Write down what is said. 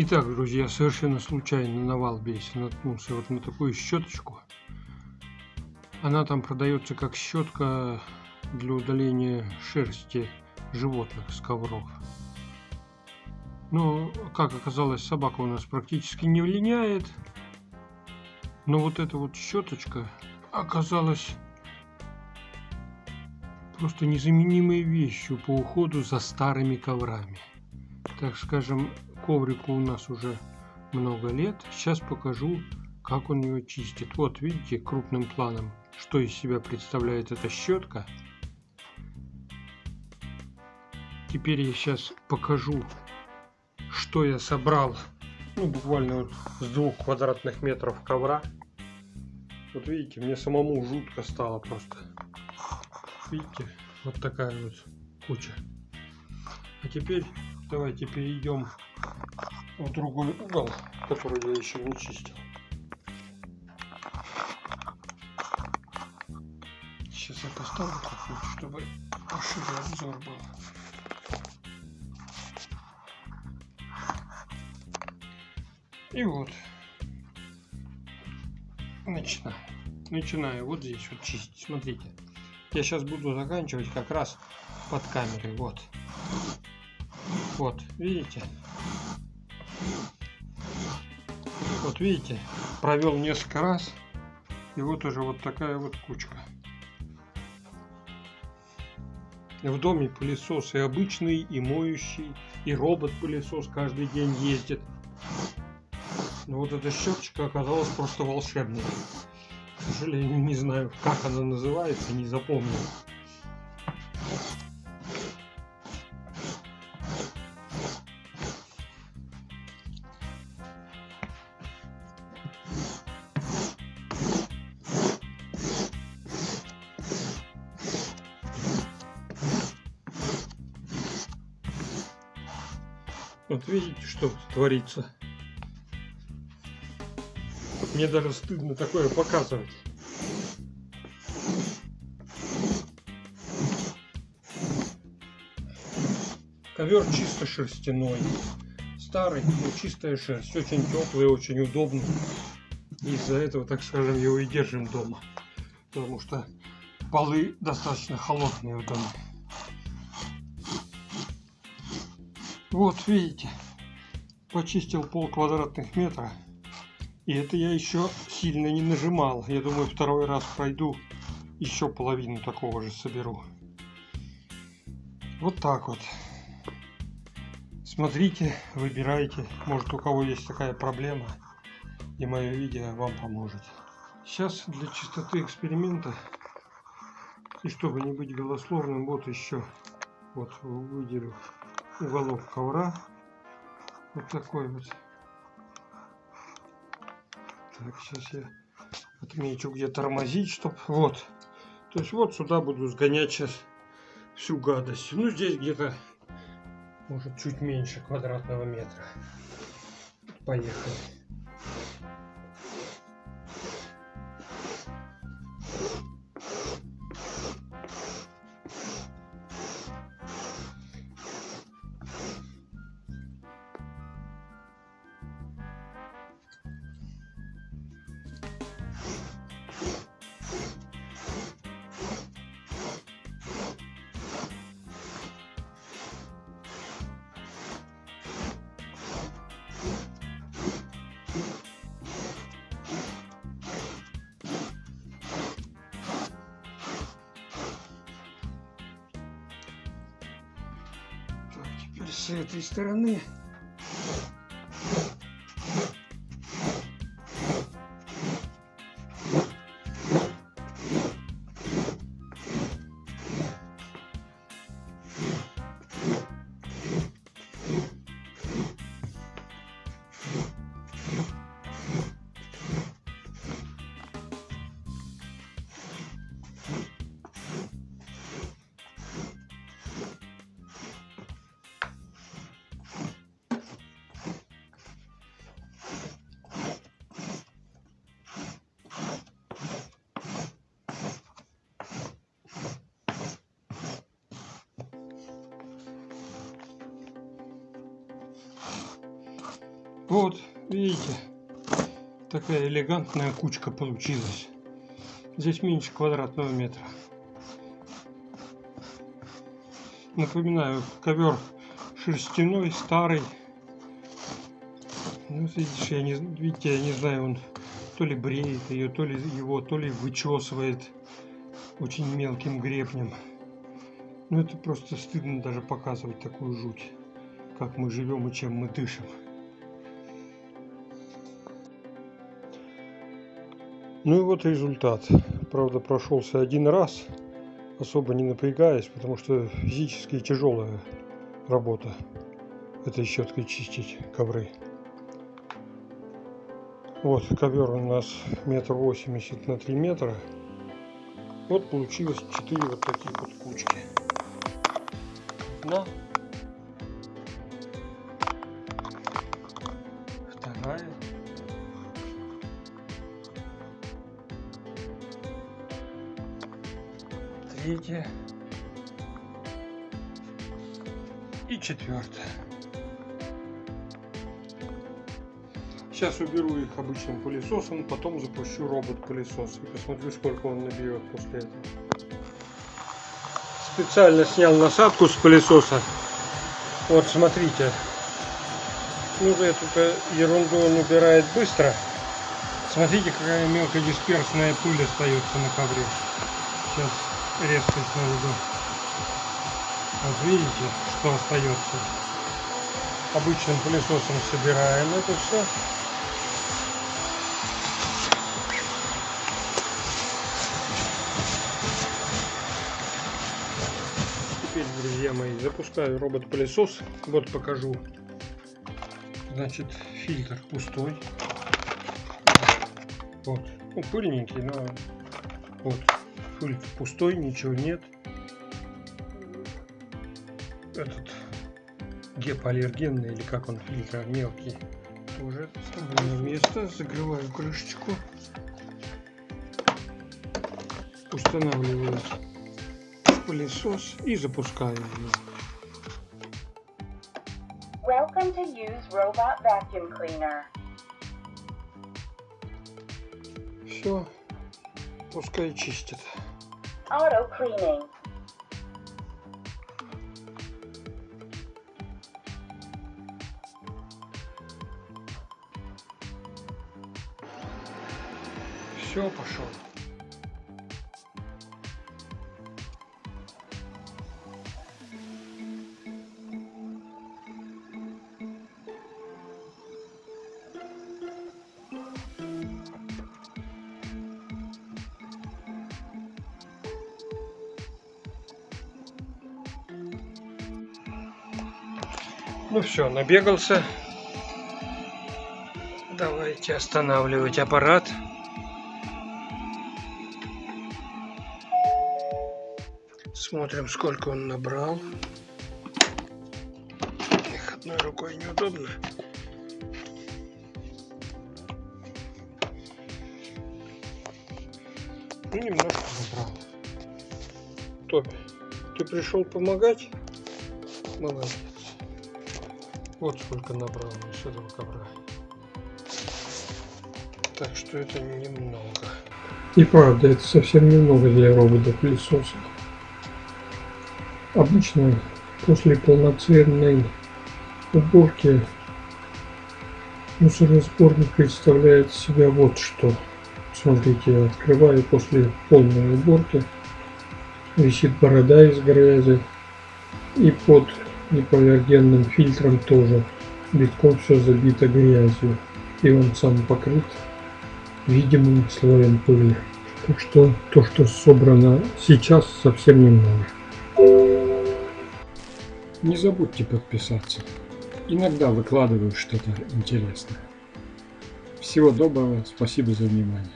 Итак, друзья, совершенно случайно на Валбересе наткнулся вот на такую щеточку. Она там продается как щетка для удаления шерсти животных с ковров. Но, как оказалось, собака у нас практически не влияет. Но вот эта вот щеточка оказалась просто незаменимой вещью по уходу за старыми коврами. Так скажем, коврику у нас уже много лет. Сейчас покажу, как он его чистит. Вот видите крупным планом, что из себя представляет эта щетка. Теперь я сейчас покажу, что я собрал. Ну, буквально с двух квадратных метров ковра. Вот видите, мне самому жутко стало просто. Видите, вот такая вот куча. А теперь давайте перейдем в другой угол, который я еще не чистил. Сейчас я поставлю чуть чтобы пошире обзор был. И вот. Начинаю. Начинаю вот здесь вот чистить. Смотрите. Я сейчас буду заканчивать как раз под камерой. Вот. Вот, видите? Вот видите, провел несколько раз, и вот уже вот такая вот кучка. В доме пылесос и обычный, и моющий, и робот-пылесос каждый день ездит. Но вот эта щеточка оказалась просто волшебной. К сожалению, не знаю, как она называется, не запомнил. Вот видите, что творится. Мне даже стыдно такое показывать. Ковер чисто шерстяной. Старый, но чистая шерсть. Очень теплый, очень удобный. Из-за этого, так скажем, его и держим дома. Потому что полы достаточно холодные в доме. Вот, видите, почистил пол квадратных метра. И это я еще сильно не нажимал. Я думаю, второй раз пройду, еще половину такого же соберу. Вот так вот. Смотрите, выбирайте. Может у кого есть такая проблема. И мое видео вам поможет. Сейчас для чистоты эксперимента и чтобы не быть голословным, вот еще вот выделю уголок ковра. Вот такой вот. Так, сейчас я отмечу, где тормозить, чтоб вот. То есть вот сюда буду сгонять сейчас всю гадость. Ну, здесь где-то, может, чуть меньше квадратного метра. Поехали. С этой стороны Вот, видите, такая элегантная кучка получилась. Здесь меньше квадратного метра. Напоминаю, ковер шерстяной, старый. Ну, видишь, я не, видите, я не знаю, он то ли бреет ее, то ли его, то ли вычесывает очень мелким гребнем. Ну, это просто стыдно даже показывать такую жуть, как мы живем и чем мы дышим. Ну и вот результат. Правда, прошелся один раз, особо не напрягаясь, потому что физически тяжелая работа этой щеткой чистить ковры. Вот ковер у нас метр восемьдесят на три метра. Вот получилось четыре вот таких вот кучки. На. Вторая. Третья. И четвертая. Сейчас уберу их обычным пылесосом, потом запущу робот-пылесос и посмотрю, сколько он наберет после этого. Специально снял насадку с пылесоса. Вот, смотрите. Ну, эту ерунду он убирает быстро. Смотрите, какая мелкодисперсная пыль остается на ковре. Сейчас резкость наведу. Вот видите, что остается. Обычным пылесосом собираем это все. друзья мои, запускаю робот-пылесос. Вот покажу. Значит, фильтр пустой. Вот. Ну, пыльненький, но вот. Фильтр пустой, ничего нет. Этот гепоаллергенный, или как он, фильтр мелкий, тоже ставлю на место. Закрываю крышечку. Устанавливаю пылесос и запускаю его. Welcome to use robot vacuum cleaner. Все, пускай чистит. Auto cleaning. Все, пошел. Ну все, набегался. Давайте останавливать аппарат. Смотрим, сколько он набрал. Их одной рукой неудобно. Ну, немножко набрал. Тоби, ты пришел помогать? Молодец. Вот сколько набрал с этого ковра. Так что это немного. И правда, это совсем немного для робота-пылесоса. Обычно после полноценной уборки мусоросборник представляет себя вот что. Смотрите, я открываю после полной уборки. Висит борода из грязи. И под гипоаллергенным фильтром тоже битком все забито грязью и он сам покрыт видимым слоем пыли. Так что то, что собрано сейчас, совсем немного. Не забудьте подписаться. Иногда выкладываю что-то интересное. Всего доброго, спасибо за внимание.